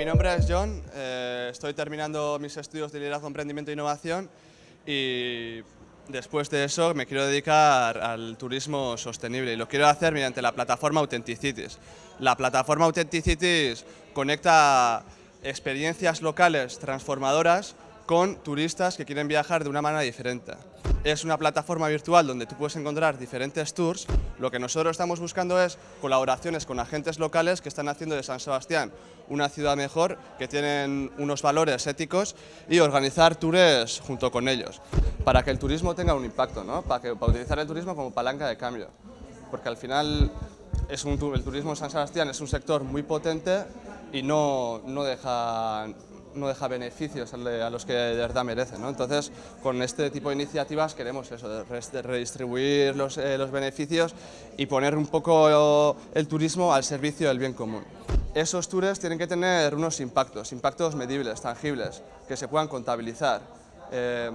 Mi nombre es John, eh, estoy terminando mis estudios de liderazgo, emprendimiento e innovación y después de eso me quiero dedicar al turismo sostenible y lo quiero hacer mediante la plataforma Authenticity. La plataforma Authenticity conecta experiencias locales transformadoras con turistas que quieren viajar de una manera diferente. Es una plataforma virtual donde tú puedes encontrar diferentes tours. Lo que nosotros estamos buscando es colaboraciones con agentes locales que están haciendo de San Sebastián una ciudad mejor, que tienen unos valores éticos y organizar tours junto con ellos, para que el turismo tenga un impacto, ¿no? para, que, para utilizar el turismo como palanca de cambio. Porque al final es un, el turismo en San Sebastián es un sector muy potente y no, no deja no deja beneficios a los que de verdad merecen. Entonces, con este tipo de iniciativas queremos eso, redistribuir los, eh, los beneficios y poner un poco el turismo al servicio del bien común. Esos tours tienen que tener unos impactos, impactos medibles, tangibles, que se puedan contabilizar. Eh,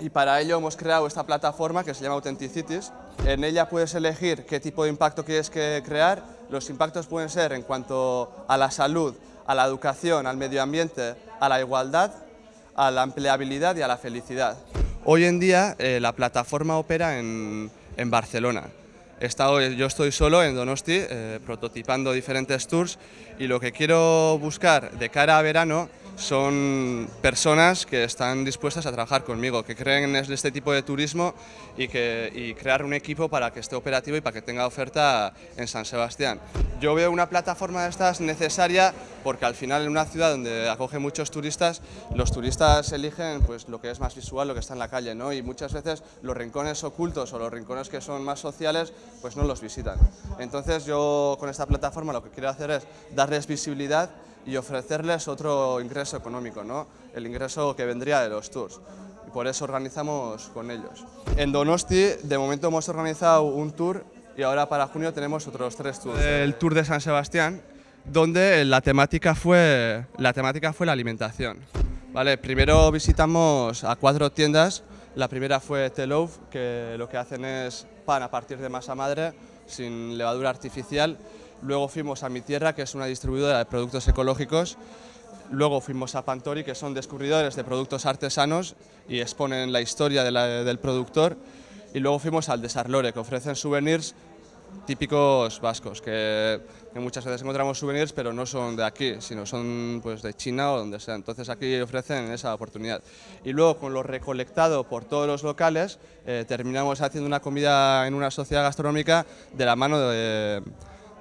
y para ello hemos creado esta plataforma que se llama Authenticities. En ella puedes elegir qué tipo de impacto quieres que crear. Los impactos pueden ser en cuanto a la salud, a la educación, al medio ambiente, a la igualdad, a la empleabilidad y a la felicidad. Hoy en día eh, la plataforma opera en, Barcelona. yo estoy solo en Donosti eh, prototipando diferentes tours y lo que quiero buscar de cara a verano son personas que están dispuestas a trabajar conmigo, que creen en este tipo de turismo y, que, crear un equipo para que esté operativo y para que tenga oferta en San Sebastián. Yo veo una plataforma de estas necesaria porque al final en una ciudad donde acoge muchos turistas, los turistas eligen pues, lo que es más visual, lo que está en la calle, ¿no? y muchas veces los rincones ocultos o los rincones que son más sociales pues no los visitan. Entonces yo con esta plataforma lo que quiero hacer es darles visibilidad y ofrecerles otro ingreso económico, ¿no? el ingreso que vendría de los tours. Y por eso organizamos con ellos. En Donosti, de momento hemos organizado un tour y ahora para junio tenemos otros tres tours. El Tour de San Sebastián, donde la temática fue la, temática fue la alimentación. Vale, primero visitamos a cuatro tiendas. La primera fue Telouf, que lo que hacen es pan a partir de masa madre, sin levadura artificial Luego fuimos a Mi Tierra, que es una distribuidora de productos ecológicos. Luego fuimos a Pantori, que son descubridores de productos artesanos y exponen la historia del productor. Y luego fuimos al Desarlore, que ofrecen souvenirs típicos vascos, que, muchas veces encontramos souvenirs, pero no son de aquí, sino son pues, de China o donde sea. Entonces aquí ofrecen esa oportunidad. Y luego, con lo recolectado por todos los locales, eh, terminamos haciendo una comida en una sociedad gastronómica de la mano de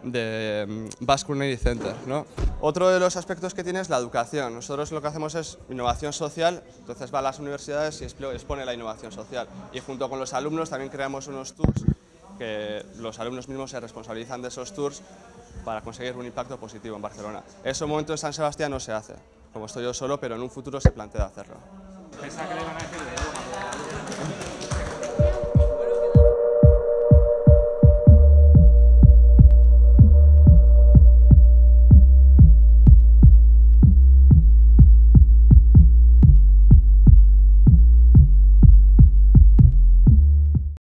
de mm, Basque Culinary Center. ¿no? Otro de los aspectos que tiene es la educación. Nosotros lo que hacemos es innovación social, entonces va a las universidades y expone la innovación social. Y junto con los alumnos también creamos unos tours que los alumnos mismos se responsabilizan de esos tours para conseguir un impacto positivo en Barcelona. Eso en momento en San Sebastián no se hace, como estoy yo solo, pero en un futuro se plantea hacerlo.